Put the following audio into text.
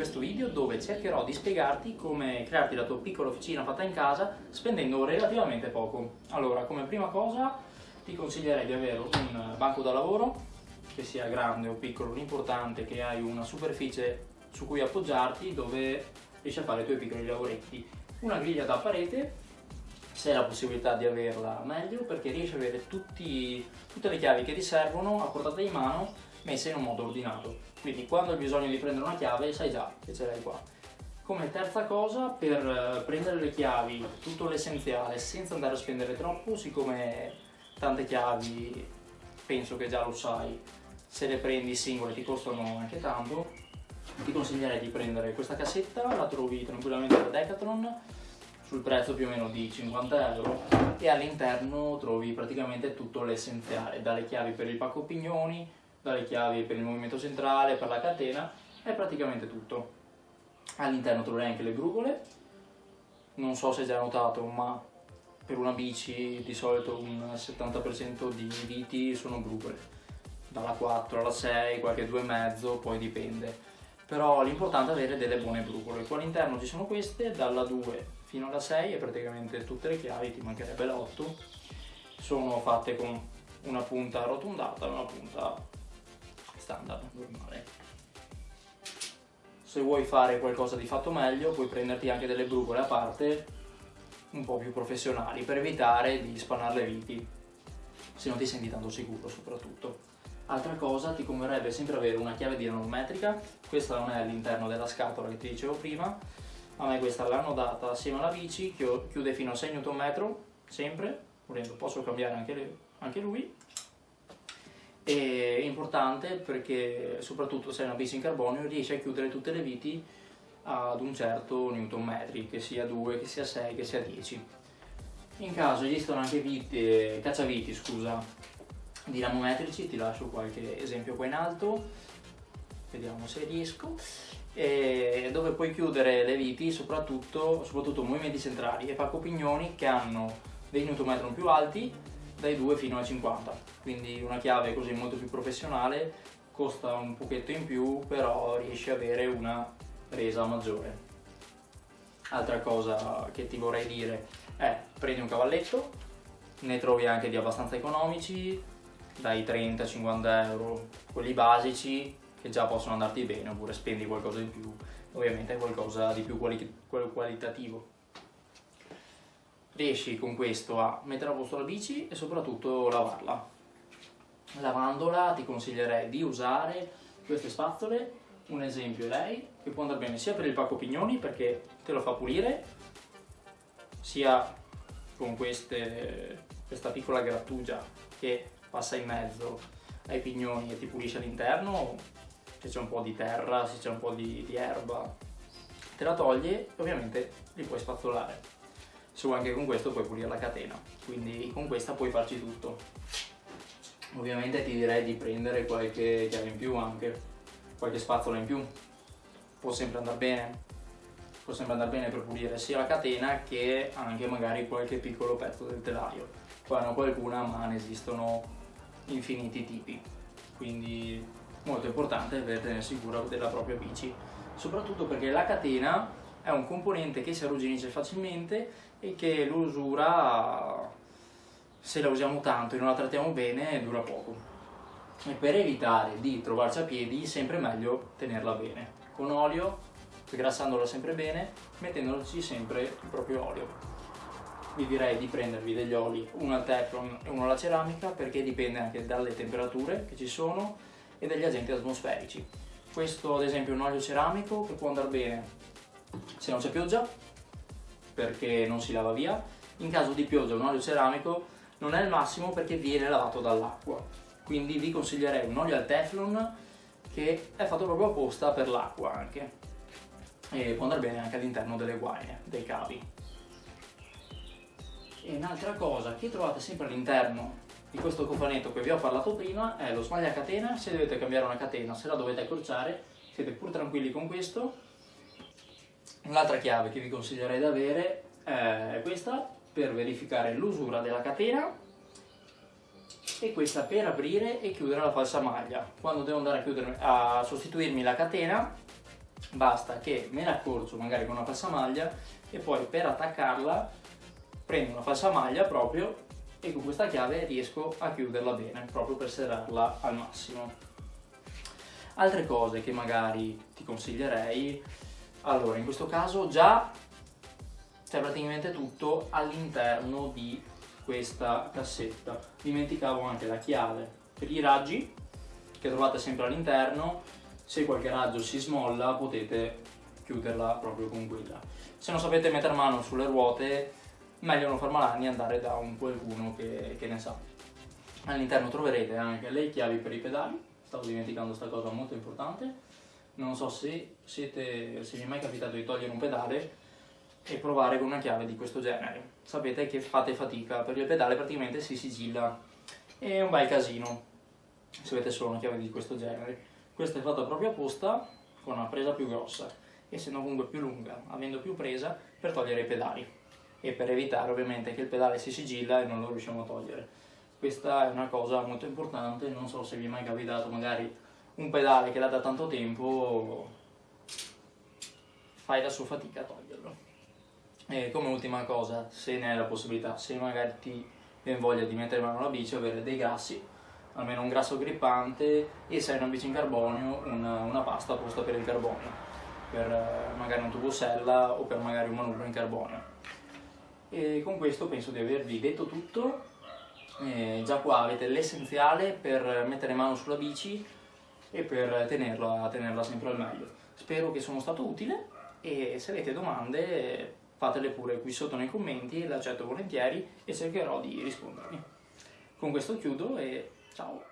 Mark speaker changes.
Speaker 1: questo video dove cercherò di spiegarti come crearti la tua piccola officina fatta in casa spendendo relativamente poco. Allora, come prima cosa ti consiglierei di avere un banco da lavoro che sia grande o piccolo, l'importante è che hai una superficie su cui appoggiarti dove riesci a fare i tuoi piccoli lavoretti. Una griglia da parete, se hai la possibilità di averla meglio perché riesci ad avere tutti, tutte le chiavi che ti servono a portata di mano messe in un modo ordinato. Quindi quando hai bisogno di prendere una chiave sai già che ce l'hai qua. Come terza cosa, per eh, prendere le chiavi, tutto l'essenziale, senza andare a spendere troppo, siccome tante chiavi penso che già lo sai, se le prendi singole ti costano anche tanto, ti consiglierei di prendere questa cassetta, la trovi tranquillamente da Decathlon, sul prezzo più o meno di 50 euro e all'interno trovi praticamente tutto l'essenziale, dalle chiavi per il pacco pignoni, dalle chiavi per il movimento centrale, per la catena, è praticamente tutto. All'interno troverai anche le brugole, non so se hai già notato ma per una bici di solito un 70% di viti sono brugole, dalla 4 alla 6, qualche 2,5, poi dipende. Però l'importante è avere delle buone brugole. Qua all'interno ci sono queste, dalla 2 fino alla 6 e praticamente tutte le chiavi, ti mancherebbe l'8, sono fatte con una punta arrotondata e una punta standard, normale. Se vuoi fare qualcosa di fatto meglio puoi prenderti anche delle brugole a parte un po' più professionali per evitare di spannare le viti. Se non ti senti tanto sicuro soprattutto. Altra cosa, ti converrebbe sempre avere una chiave dinamometrica, questa non è all'interno della scatola che ti dicevo prima, a me questa l'hanno data assieme alla bici, chiude fino a 6 Nm, sempre, volendo posso cambiare anche, anche lui, è importante perché soprattutto se hai una bici in carbonio riesci a chiudere tutte le viti ad un certo newton metri, che sia 2, che sia 6, che sia 10. In caso esistono anche viti, cacciaviti scusa, dinamometrici, ti lascio qualche esempio qua in alto, vediamo se riesco, dove puoi chiudere le viti soprattutto, soprattutto movimenti centrali e pacco pignoni che hanno dei newton metri più alti dai 2 fino a 50 quindi una chiave così molto più professionale costa un pochetto in più però riesci ad avere una resa maggiore. Altra cosa che ti vorrei dire è prendi un cavalletto ne trovi anche di abbastanza economici dai 30-50 euro quelli basici che già possono andarti bene oppure spendi qualcosa di più. Ovviamente qualcosa di più quali qualitativo riesci con questo a mettere a posto la bici e soprattutto lavarla. Lavandola ti consiglierei di usare queste spazzole, un esempio è lei, che può andare bene sia per il pacco pignoni perché te lo fa pulire, sia con queste, questa piccola grattugia che passa in mezzo ai pignoni e ti pulisce all'interno, se c'è un po' di terra, se c'è un po' di, di erba, te la toglie e ovviamente li puoi spazzolare su anche con questo puoi pulire la catena quindi con questa puoi farci tutto. Ovviamente ti direi di prendere qualche chiave in più anche qualche spazzola in più. Può sempre andare bene può sempre andare bene per pulire sia la catena che anche magari qualche piccolo pezzo del telaio. Qua hanno qualcuna ma ne esistono infiniti tipi quindi molto importante averne sicura della propria bici soprattutto perché la catena è un componente che si arrugginisce facilmente e che l'usura, se la usiamo tanto e non la trattiamo bene, dura poco. E per evitare di trovarci a piedi, sempre meglio tenerla bene. Con olio, sgrassandola sempre bene, mettendoci sempre il proprio olio. Vi direi di prendervi degli oli, uno al teflon e uno alla ceramica, perché dipende anche dalle temperature che ci sono e dagli agenti atmosferici. Questo ad esempio è un olio ceramico che può andare bene se non c'è pioggia perché non si lava via. In caso di pioggia un olio ceramico non è il massimo perché viene lavato dall'acqua. Quindi vi consiglierei un olio al teflon che è fatto proprio apposta per l'acqua anche. E può andare bene anche all'interno delle guaine, dei cavi. E un'altra cosa che trovate sempre all'interno di questo cofanetto che vi ho parlato prima è lo smaglia catena se dovete cambiare una catena, se la dovete accorciare siete pur tranquilli con questo Un'altra chiave che vi consiglierei di avere è questa per verificare l'usura della catena e questa per aprire e chiudere la falsa maglia. Quando devo andare a, a sostituirmi la catena basta che me ne accorcio magari con una passamaglia e poi per attaccarla prendo una passamaglia proprio e con questa chiave riesco a chiuderla bene proprio per serrarla al massimo altre cose che magari ti consiglierei allora in questo caso già c'è praticamente tutto all'interno di questa cassetta dimenticavo anche la chiave per i raggi che trovate sempre all'interno se qualche raggio si smolla potete chiuderla proprio con quella. Se non sapete mettere mano sulle ruote, meglio non far malanni andare da un qualcuno che, che ne sa. All'interno troverete anche le chiavi per i pedali, stavo dimenticando questa cosa molto importante. Non so se, siete, se vi è mai capitato di togliere un pedale e provare con una chiave di questo genere. Sapete che fate fatica perché il pedale praticamente si sigilla. È un bel casino se avete solo una chiave di questo genere questa è fatta proprio apposta con una presa più grossa, essendo comunque più lunga, avendo più presa per togliere i pedali e per evitare ovviamente che il pedale si sigilla e non lo riusciamo a togliere. Questa è una cosa molto importante, non so se vi è mai capitato magari un pedale che l'ha da tanto tempo, fai la sua fatica a toglierlo. E come ultima cosa, se ne hai la possibilità, se magari ti viene voglia di mettere mano alla bici, avere dei grassi, almeno un grasso grippante e se hai una bici in carbonio una, una pasta apposta per il carbonio per eh, magari un tubo sella o per magari un manubrio in carbonio e con questo penso di avervi detto tutto e già qua avete l'essenziale per mettere mano sulla bici e per tenerla, tenerla sempre al meglio spero che sono stato utile e se avete domande fatele pure qui sotto nei commenti, le accetto volentieri e cercherò di rispondervi. Con questo chiudo e Ciao.